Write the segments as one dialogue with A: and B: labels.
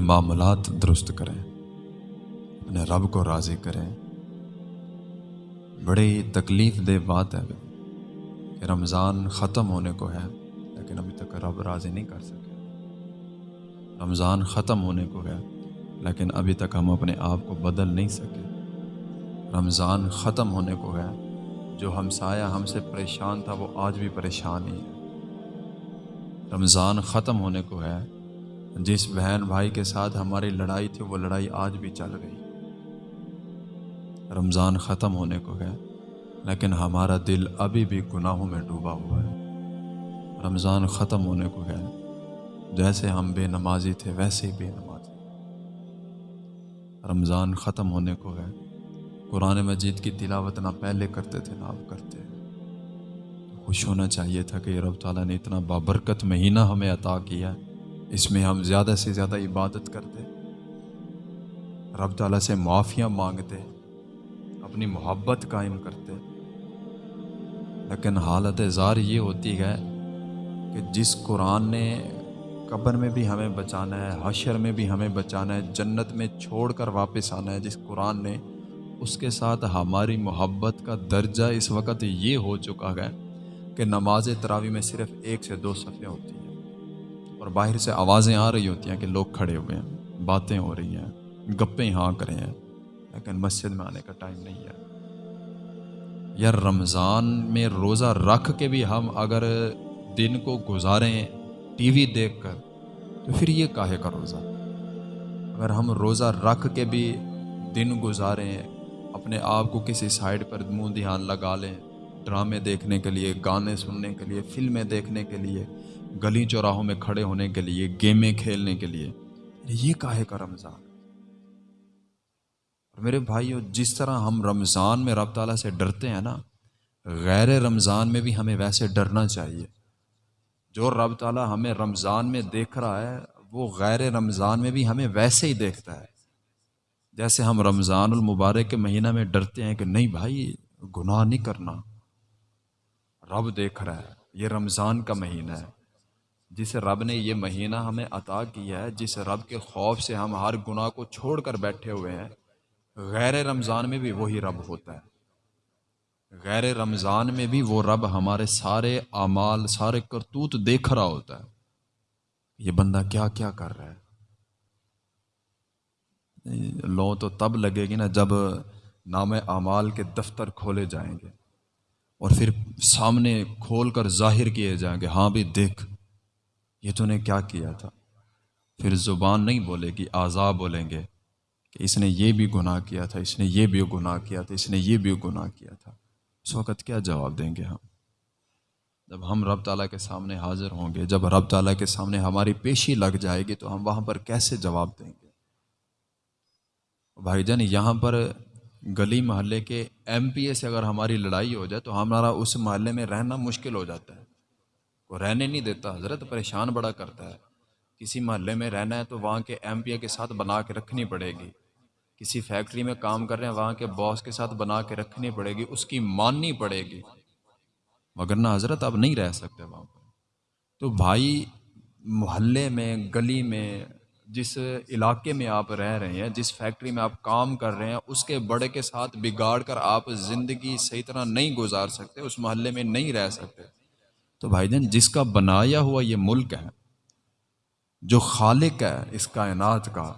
A: معاملات درست کریں، اپنے رب کو راضی کریں۔ بڑی تکلیف دہ بات ہے کہ رمضان ختم ہونے کو ہے، لیکن ابھی تک رب راضی نہیں کر سکے۔ رمضان ختم ہونے کو ہے، لیکن ابھی تک ہم اپنے آپ کو بدل نہیں سکے۔ رمضان ختم ہونے کو ہے، جو ہم سایہ ہم سے پریشان تھا، وہ آج بھی پریشان ہی ہے۔ رمضان ختم ہونے کو ہے جس بہن بھائی کے ساتھ ہماری لڑائی تھی، وہ لڑائی آج بھی چل گئی۔ رمضان ختم ہونے کو ہے، لیکن ہمارا دل ابھی بھی گناہوں میں ڈوبا ہوا ہے۔ رمضان ختم ہونے کو ہے، جیسے ہم بے نمازی تھے، ویسے ہی بے نمازی۔ رمضان ختم ہونے کو ہے، قرآن مجید کی تلاوت نہ پہلے کرتے تھے، نہ اب کرتے خوش ہونا چاہیے تھا کہ رب تعالیٰ نے اتنا بابرکت مہینہ ہمیں عطا کیا اس میں ہم زیادہ سے زیادہ عبادت کرتے، رب تعالیٰ سے معافیاں مانگتے، اپنی محبت قائم کرتے۔ لیکن حالت زار یہ ہوتی ہے کہ جس قرآن نے قبر میں بھی ہمیں بچانا ہے، حشر میں بھی ہمیں بچانا ہے، جنت میں چھوڑ کر واپس آنا ہے، جس قرآن نے اس کے ساتھ ہماری محبت کا درجہ اس وقت یہ ہو چکا ہے کہ نماز تراوی میں صرف ایک سے دو صفحے ہوتی ہیں۔ اور باہر سے آوازیں آ رہی ہوتی ہیں کہ لوگ کھڑے ہوئے ہیں، باتیں ہو رہی ہیں، گپیں ہاں کرے ہیں۔ لیکن مسجد میں آنے کا ٹائم نہیں ہے۔ یار رمضان میں روزہ رکھ کے بھی ہم اگر دن کو گزاریں ٹی وی دیکھ کر، تو پھر یہ کاہے کا روزہ؟ اگر ہم روزہ رکھ کے بھی دن گزاریں، اپنے آپ کو کسی سائڈ پر منہ دھیان لگا لیں، ڈرامے دیکھنے کے لیے، گانے سننے کے لیے، فلمیں دیکھنے کے لیے گلی چوراہوں میں کھڑے ہونے کے لیے، گیمیں کھیلنے کے لیے۔ یہ کاہے کا رمضان؟ اور میرے بھائیو، جس طرح ہم رمضان میں رب تعالیٰ سے ڈرتے ہیں نا، غیر رمضان میں بھی ہمیں ویسے ڈرنا چاہیے۔ جو رب تعالیٰ ہمیں رمضان میں دیکھ رہا ہے، وہ غیر رمضان میں بھی ہمیں ویسے ہی دیکھتا ہے۔ جیسے ہم رمضان المبارک کے مہینہ میں ڈرتے ہیں کہ نہیں بھائی، گناہ نہیں کرنا۔ رب دیکھ رہا ہے، یہ رمضان کا مہینہ ہے۔ جس رب نے یہ مہینہ ہمیں عطا کیا ہے، جس رب کے خوف سے ہم ہر گناہ کو چھوڑ کر بیٹھے ہوئے ہیں، غیر رمضان میں بھی وہی رب ہوتا ہے۔ غیر رمضان میں بھی وہ رب ہمارے سارے اعمال، سارے کرتوت دیکھ رہا ہوتا ہے۔ یہ بندہ کیا کیا کر رہا ہے؟ لو تو تب لگے گی نا جب نام اعمال کے دفتر کھولے جائیں گے اور پھر سامنے کھول کر ظاہر کیے جائیں گے ہاں بھی دیکھ۔ یہ تو نے کیا کیا تھا؟ پھر زبان نہیں بولے گی اعضا بولیں گے کہ اس نے یہ بھی گناہ کیا تھا، اس نے یہ بھی گناہ کیا تھا، اس نے یہ بھی گناہ کیا تھا۔ اس وقت کیا جواب دیں گے ہم؟ جب ہم رب تعالیٰ کے سامنے حاضر ہوں گے، جب رب تعالیٰ کے سامنے ہماری پیشی لگ جائے گی، تو ہم وہاں پر کیسے جواب دیں گے؟ بھائی جان، یہاں پر گلی محلے کے ایم پی اے سے اگر ہماری لڑائی ہو جائے، تو ہمارا اس محلے میں رہنا مشکل ہو جاتا ہے۔ وہ رہنے نہیں دیتا، حضرت پریشان بڑا کرتا ہے۔ کسی محلے میں رہنا ہے تو وہاں کے ایم پی اے کے ساتھ بنا کے رکھنی پڑے گی۔ کسی فیکٹری میں کام کر رہے ہیں، وہاں کے باس کے ساتھ بنا کے رکھنی پڑے گی، اس کی ماننی پڑے گی۔ مگر نہ حضرت اب نہیں رہ سکتے وہاں پر۔ تو بھائی، محلے میں، گلی میں، جس علاقے میں آپ رہ رہے ہیں، جس فیکٹری میں آپ کام کر رہے ہیں، اس کے بڑے کے ساتھ بگاڑ کر آپ زندگی صحیح طرح نہیں گزار سکتے، اس محلے میں نہیں رہ سکتے۔ تو بھائی جان، جس کا بنایا ہوا یہ ملک ہے، جو خالق ہے اس کائنات کا،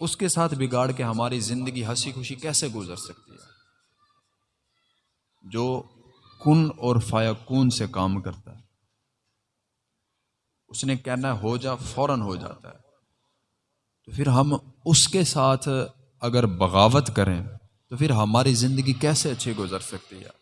A: اس کے ساتھ بگاڑ کے ہماری زندگی ہنسی خوشی کیسے گزر سکتی ہے؟ جو کن اور فایا کون سے کام کرتا ہے۔ اس نے کہنا ہو جا، فوراً ہو جاتا ہے۔ تو پھر ہم اس کے ساتھ اگر بغاوت کریں، تو پھر ہماری زندگی کیسے اچھی گزر سکتی ہے؟